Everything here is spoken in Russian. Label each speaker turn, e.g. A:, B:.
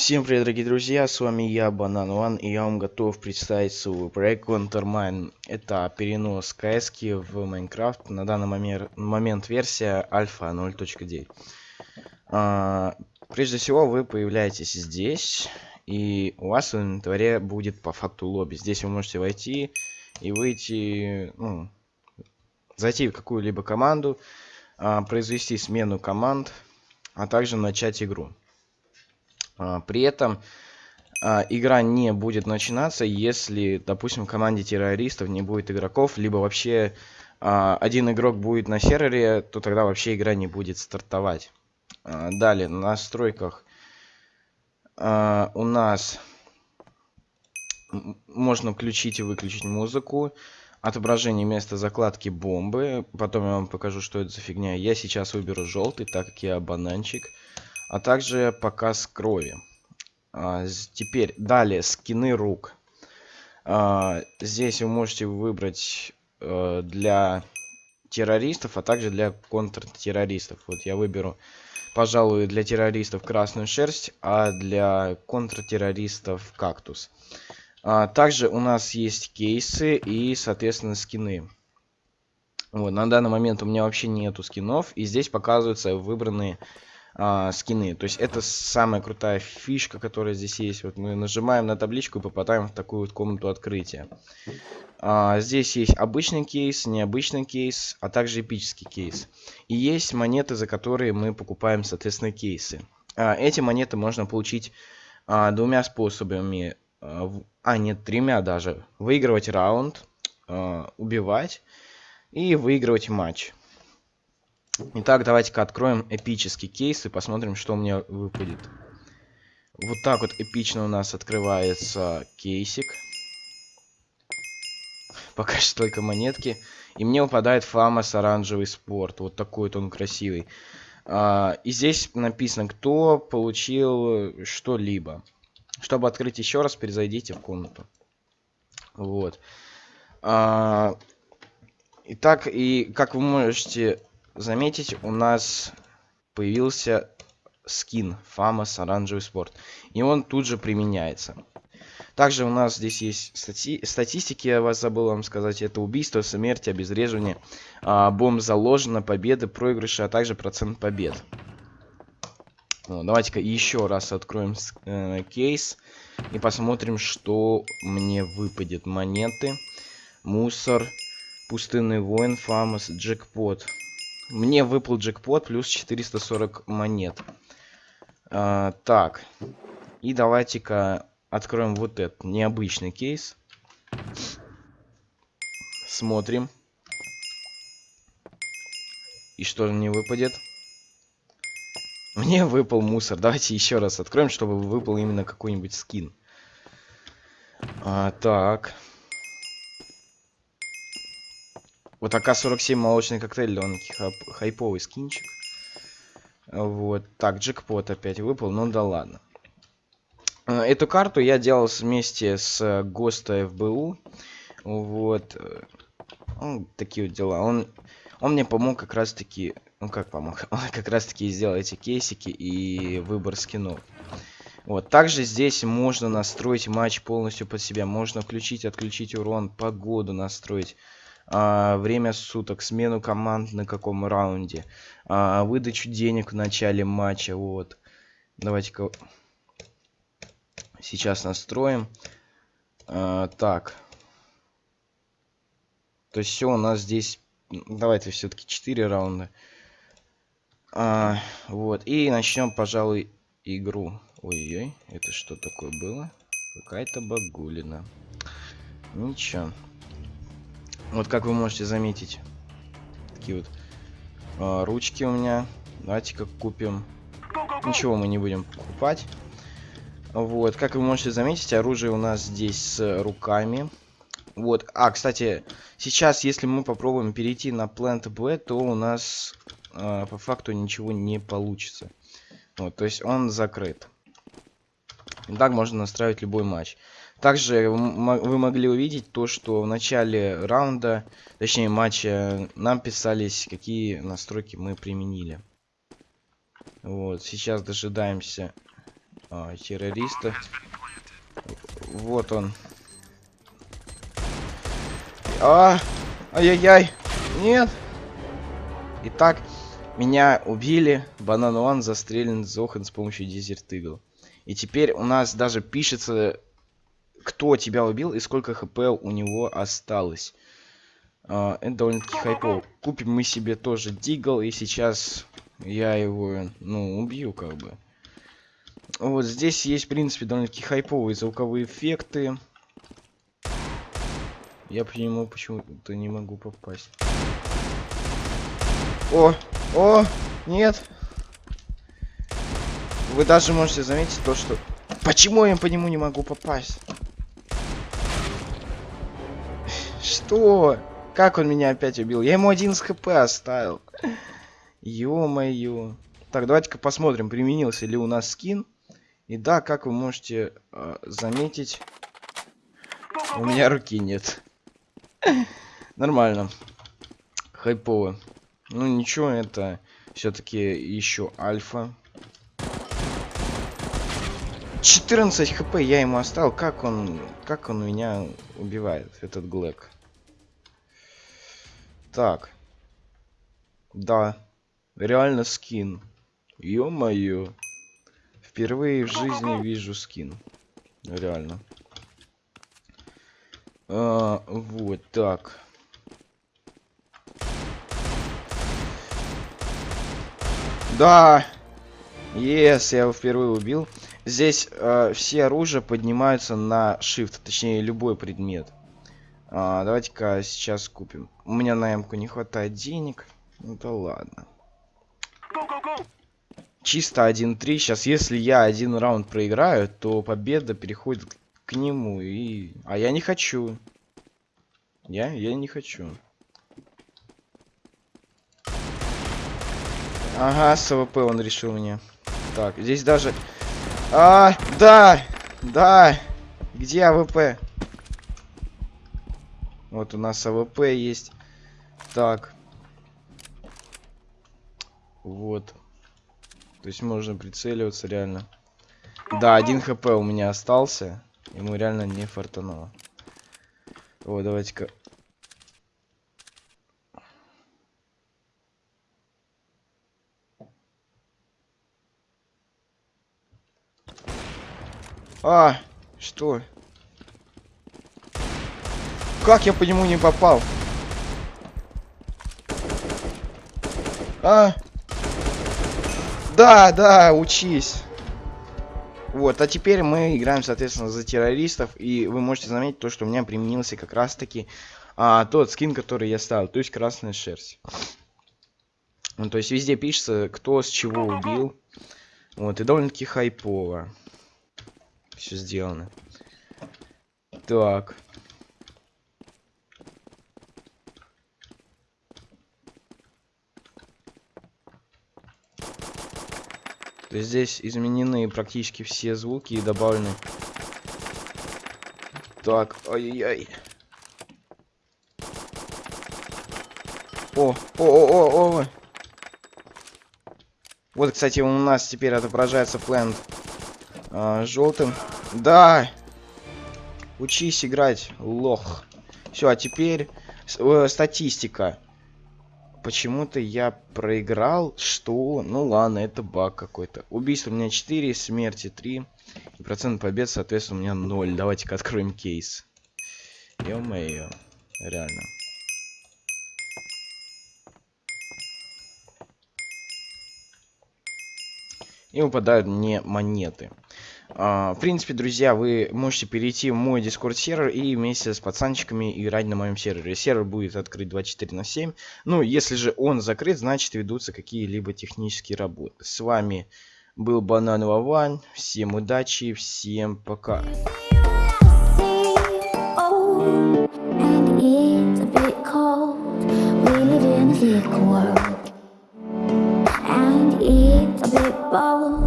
A: Всем привет, дорогие друзья, с вами я, Банан One, и я вам готов представить свой проект Countermine. Это перенос КС в Майнкрафт, на данный момент, момент версия альфа 0.9. А, прежде всего, вы появляетесь здесь, и у вас в инвентаре будет по факту лобби. Здесь вы можете войти и выйти, ну, зайти в какую-либо команду, а, произвести смену команд, а также начать игру. А, при этом а, игра не будет начинаться, если, допустим, в команде террористов не будет игроков, либо вообще а, один игрок будет на сервере, то тогда вообще игра не будет стартовать. Далее, на настройках у нас можно включить и выключить музыку, отображение места закладки бомбы, потом я вам покажу, что это за фигня. Я сейчас выберу желтый, так как я бананчик а также показ крови. А, теперь далее скины рук. А, здесь вы можете выбрать а, для террористов, а также для контртеррористов. Вот я выберу, пожалуй, для террористов красную шерсть, а для контртеррористов кактус. А, также у нас есть кейсы и, соответственно, скины. Вот, на данный момент у меня вообще нету скинов, и здесь показываются выбранные а, скины. То есть это самая крутая фишка, которая здесь есть. Вот мы нажимаем на табличку и попадаем в такую вот комнату открытия. А, здесь есть обычный кейс, необычный кейс, а также эпический кейс. И есть монеты, за которые мы покупаем, соответственно, кейсы. А, эти монеты можно получить а, двумя способами. А, нет, тремя даже. Выигрывать раунд, а, убивать и выигрывать матч. Итак, давайте-ка откроем эпический кейс и посмотрим, что у меня выпадет. Вот так вот эпично у нас открывается кейсик. Пока что только монетки. И мне выпадает Фамас оранжевый спорт. Вот такой вот он красивый. А, и здесь написано, кто получил что-либо. Чтобы открыть еще раз, перезайдите в комнату. Вот. А, итак, и как вы можете заметить, у нас появился скин Фамас оранжевый спорт. И он тут же применяется. Также у нас здесь есть стати статистики, я вас забыл вам сказать. Это убийство, смерть, обезвреживание, а, бомб заложено, победы, проигрыши, а также процент побед. Давайте-ка еще раз откроем э, кейс и посмотрим, что мне выпадет. Монеты, мусор, пустынный воин, фамос, джекпот. Мне выпал джекпот плюс 440 монет. А, так. И давайте-ка откроем вот этот необычный кейс. Смотрим. И что же мне выпадет? Мне выпал мусор. Давайте еще раз откроем, чтобы выпал именно какой-нибудь скин. А, так. Вот АК-47 молочный коктейль, довольно-таки хайповый скинчик. Вот. Так, джекпот опять выпал, ну да ладно. Э, эту карту я делал вместе с ГОСТа ФБУ. Вот. Ну, такие вот дела. Он, он мне помог как раз таки... Ну как помог? Он как раз таки сделал эти кейсики и выбор скинов. Вот. Также здесь можно настроить матч полностью под себя. Можно включить, отключить урон, погоду настроить время суток, смену команд на каком раунде, а, выдачу денег в начале матча. Вот. Давайте-ка сейчас настроим. А, так. То есть все у нас здесь... Давайте все-таки 4 раунда. А, вот. И начнем, пожалуй, игру. Ой-ой, это что такое было? Какая-то багулина. Ничего. Вот как вы можете заметить, такие вот э, ручки у меня. Давайте-ка купим. Ничего мы не будем покупать. Вот, как вы можете заметить, оружие у нас здесь с руками. Вот, а, кстати, сейчас, если мы попробуем перейти на Plant B, то у нас э, по факту ничего не получится. Вот, то есть он закрыт. так можно настраивать любой матч. Также вы могли увидеть то, что в начале раунда, точнее матча, нам писались, какие настройки мы применили. Вот, сейчас дожидаемся а, террориста. Вот он. А, ай-яй-яй. Нет. Итак, меня убили. Банан One застрелен Зохан с помощью Desert. И теперь у нас даже пишется, кто тебя убил и сколько хп у него осталось. Uh, это довольно-таки хайпово. Купим мы себе тоже Дигл, и сейчас я его, ну, убью, как бы. Вот здесь есть, в принципе, довольно-таки хайповые звуковые эффекты. Я по нему почему-то не могу попасть. О! О! Нет! Вы даже можете заметить то, что... Почему я по нему не могу попасть? Что? Как он меня опять убил? Я ему один с хп оставил. Ё-моё. Так, давайте-ка посмотрим, применился ли у нас скин. И да, как вы можете э, заметить, у меня руки нет. Нормально. Хайпово. Ну ничего, это все-таки еще альфа. 14 хп я ему оставил. Как он, как он меня убивает, этот Глэк? Так. Да. Реально скин. Ё-моё. Впервые в жизни вижу скин. Реально. А, вот так. Да! Yes, я его впервые убил. Здесь э, все оружия поднимаются на shift, точнее любой предмет. А, Давайте-ка сейчас купим. У меня на эмку не хватает денег. Ну да ладно. Чисто 1-3. Сейчас, если я один раунд проиграю, то победа переходит к нему. И... А я не хочу. Я? Я не хочу. Ага, с AWP он решил мне. Так, здесь даже... А, да! Да! Где AWP? Вот у нас AWP есть. Так. Вот. То есть можно прицеливаться реально. Да, один хп у меня остался. Ему реально не фартануло. О, давайте-ка. А, что? Как я по нему не попал? А? Да, да, учись. Вот, а теперь мы играем, соответственно, за террористов. И вы можете заметить то, что у меня применился как раз-таки а, тот скин, который я ставил. То есть красная шерсть. Ну, то есть везде пишется, кто с чего убил. Вот, и довольно-таки хайпово. Все сделано. Так. То есть здесь изменены практически все звуки и добавлены. Так, ай-яй-яй. О, о, о, о, о. Вот, кстати, у нас теперь отображается плент а, желтым. Да! Учись играть, лох. Все, а теперь э, статистика. Почему-то я проиграл. Что? Ну ладно, это баг какой-то. Убийство у меня 4, смерти 3. И процент побед, соответственно, у меня 0. Давайте-ка откроем кейс. Ё-моё. Реально. И выпадают мне монеты. А, в принципе, друзья, вы можете перейти в мой дискорд сервер и вместе с пацанчиками играть на моем сервере. Сервер будет открыт 24 на 7. Ну, если же он закрыт, значит ведутся какие-либо технические работы. С вами был Банан Вован. Всем удачи, всем пока. Bit bold